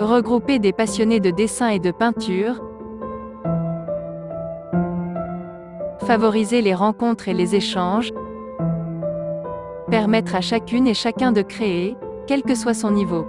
Regrouper des passionnés de dessin et de peinture. Favoriser les rencontres et les échanges. Permettre à chacune et chacun de créer, quel que soit son niveau.